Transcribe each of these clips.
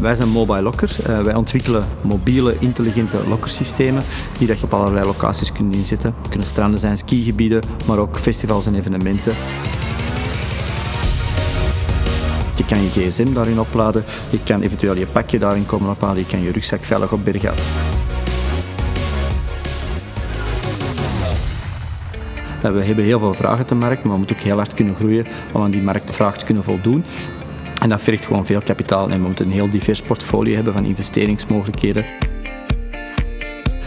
Wij zijn Mobile Locker. Uh, wij ontwikkelen mobiele, intelligente lokkersystemen die dat je op allerlei locaties kunt inzetten. Het kunnen stranden zijn, skigebieden, maar ook festivals en evenementen. Je kan je gsm daarin opladen, je kan eventueel je pakje daarin komen ophalen, je kan je rugzak veilig opbergen. We hebben heel veel vragen te markt, maar we moeten ook heel hard kunnen groeien om aan die marktvraag te kunnen voldoen. En dat vergt gewoon veel kapitaal en we moeten een heel divers portfolio hebben van investeringsmogelijkheden.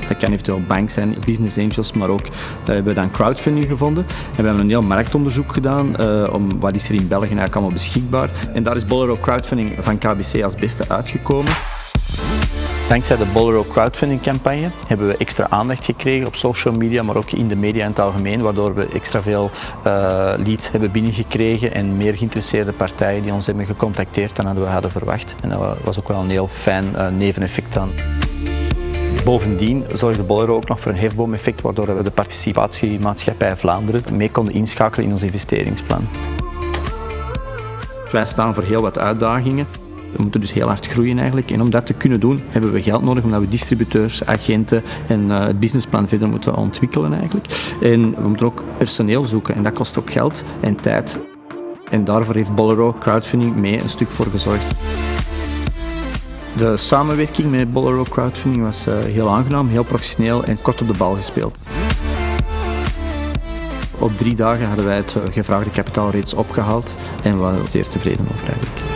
Dat kan eventueel bank zijn, business angels, maar ook uh, hebben we dan crowdfunding gevonden. En we hebben een heel marktonderzoek gedaan uh, om wat is er in België eigenlijk allemaal beschikbaar. En daar is Bolero Crowdfunding van KBC als beste uitgekomen. Dankzij de Bolero crowdfunding campagne hebben we extra aandacht gekregen op social media, maar ook in de media in het algemeen, waardoor we extra veel uh, leads hebben binnengekregen en meer geïnteresseerde partijen die ons hebben gecontacteerd dan we hadden verwacht. En dat was ook wel een heel fijn uh, neveneffect aan. Bovendien zorgde Bolero ook nog voor een hefboomeffect, waardoor we de participatiemaatschappij Vlaanderen mee konden inschakelen in ons investeringsplan. Wij staan voor heel wat uitdagingen. We moeten dus heel hard groeien eigenlijk. En om dat te kunnen doen, hebben we geld nodig omdat we distributeurs, agenten en uh, het businessplan verder moeten ontwikkelen eigenlijk. En we moeten ook personeel zoeken en dat kost ook geld en tijd. En daarvoor heeft Bolero crowdfunding mee een stuk voor gezorgd. De samenwerking met Bolero crowdfunding was uh, heel aangenaam, heel professioneel en kort op de bal gespeeld. Op drie dagen hadden wij het gevraagde kapitaal reeds opgehaald en we waren zeer tevreden over eigenlijk.